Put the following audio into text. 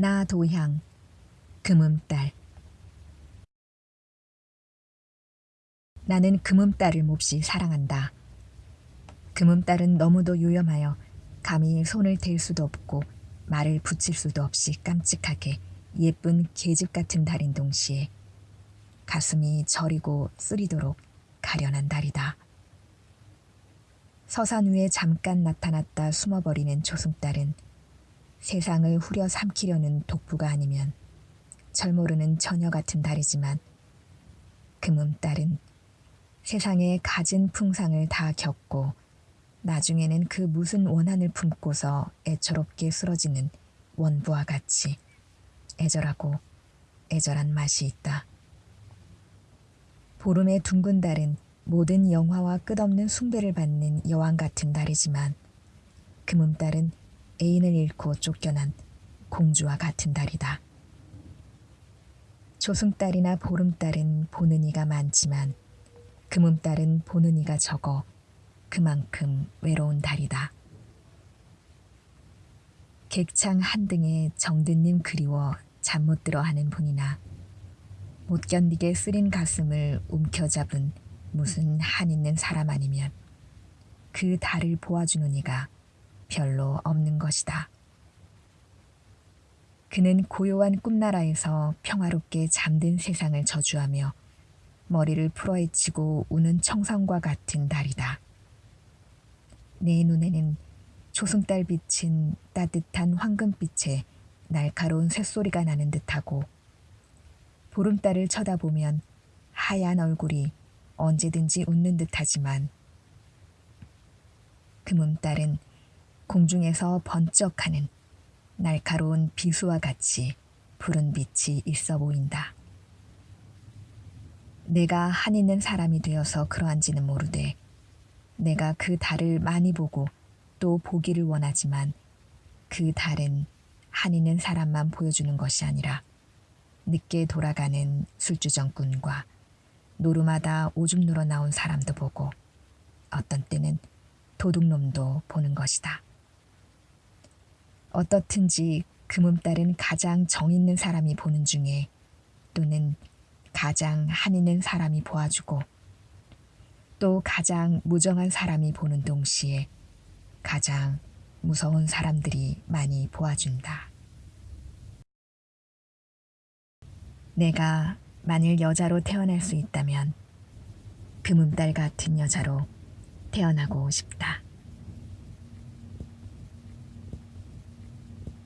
나 도향 금음딸 나는 금음딸을 몹시 사랑한다. 금음딸은 너무도 유염하여 감히 손을 댈 수도 없고 말을 붙일 수도 없이 깜찍하게 예쁜 계집 같은 달인 동시에 가슴이 저리고 쓰리도록 가련한 달이다. 서산 위에 잠깐 나타났다 숨어버리는 조승달은 세상을 후려 삼키려는 독부가 아니면 절모르는 처녀 같은 달이지만 금음딸은 세상에 가진 풍상을 다 겪고 나중에는 그 무슨 원한을 품고서 애처롭게 쓰러지는 원부와 같이 애절하고 애절한 맛이 있다. 보름의 둥근 달은 모든 영화와 끝없는 숭배를 받는 여왕 같은 달이지만 금음달은 애인을 잃고 쫓겨난 공주와 같은 달이다. 조승달이나 보름달은 보는 이가 많지만 금음달은 보는 이가 적어 그만큼 외로운 달이다. 객창 한등에 정든님 그리워 잠 못 들어 하는 분이나 못 견디게 쓰린 가슴을 움켜잡은 무슨 한 있는 사람 아니면 그 달을 보아주는 이가 별로 없는 것이다. 그는 고요한 꿈나라에서 평화롭게 잠든 세상을 저주하며 머리를 풀어헤치고 우는 청성과 같은 달이다. 내 눈에는 조승달 빛은 따뜻한 황금빛에 날카로운 쇳소리가 나는 듯하고 보름달을 쳐다보면 하얀 얼굴이 언제든지 웃는 듯하지만 금음달은 공중에서 번쩍하는 날카로운 비수와 같이 푸른 빛이 있어 보인다. 내가 한 있는 사람이 되어서 그러한지는 모르되 내가 그 달을 많이 보고 또 보기를 원하지만 그 달은 한 있는 사람만 보여주는 것이 아니라 늦게 돌아가는 술주정꾼과 노루마다 오줌 누러 나온 사람도 보고 어떤 때는 도둑놈도 보는 것이다. 어떻든지 금음달은 가장 정 있는 사람이 보는 중에 또는 가장 한 있는 사람이 보아주고 또 가장 무정한 사람이 보는 동시에 가장 무서운 사람들이 많이 보아준다. 내가 만일 여자로 태어날 수 있다면 금음달 같은 여자로 태어나고 싶다.